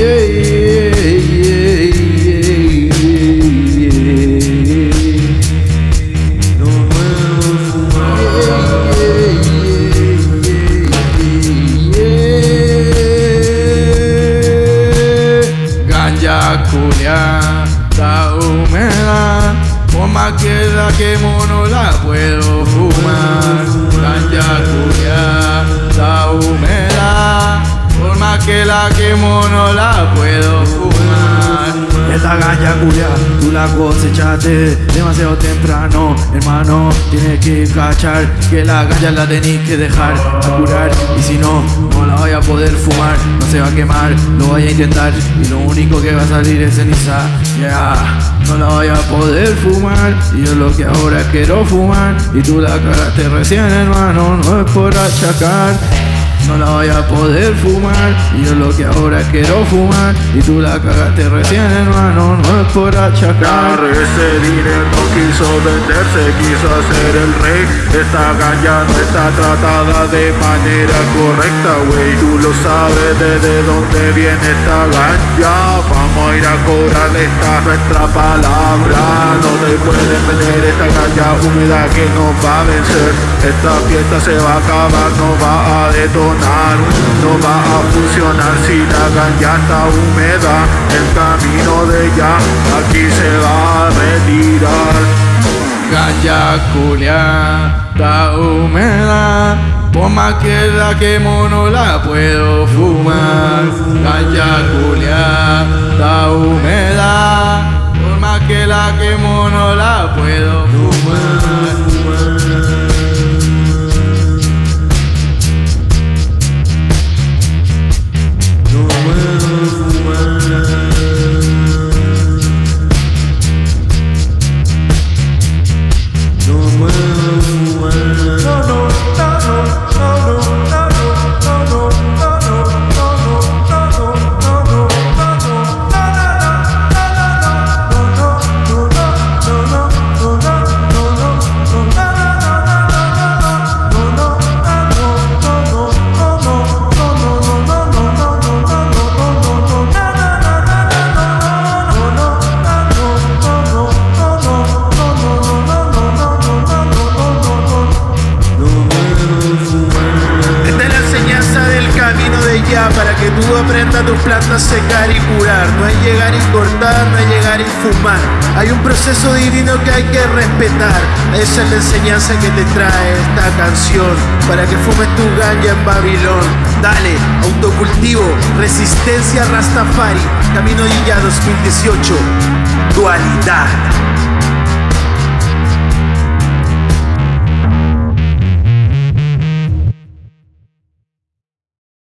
yeah. Culia, está por más que la quemo no la puedo fumar. Ganja culia, está húmeda, por más que la quemo no la puedo. Esta ganja culia, tú la cosechaste demasiado temprano Hermano, tienes que cachar que la ganja la tenés que dejar a curar Y si no, no la voy a poder fumar, no se va a quemar, lo voy a intentar Y lo único que va a salir es ceniza, yeah No la voy a poder fumar, y yo lo que ahora quiero fumar Y tú la cagaste recién hermano, no es por achacar no la voy a poder fumar. Y yo lo que ahora quiero fumar. Y tú la cagaste recién hermano. No es por achacar. Ese dinero quiso venderse Quiso hacer el rey. Esta ganja no está tratada de manera correcta wey Tú lo sabes desde dónde viene esta ganja Vamos a ir a cobrarle esta nuestra palabra. No te pueden vender esta ganja húmeda que nos va a vencer. Esta fiesta se va a acabar, no va a detonar no va a funcionar si la ganja está húmeda. El camino de ella aquí se va a retirar. Ganja culia está húmeda. Por más que la quemo no la puedo fumar. Ganja culia está húmeda. Por más que la quemo no la puedo tú aprendas tus plantas a secar y curar. No hay llegar y cortar, no hay llegar y fumar. Hay un proceso divino que hay que respetar. Esa es la enseñanza que te trae esta canción. Para que fumes tu ganja en Babilón. Dale, autocultivo, resistencia Rastafari. Camino ya 2018. Dualidad.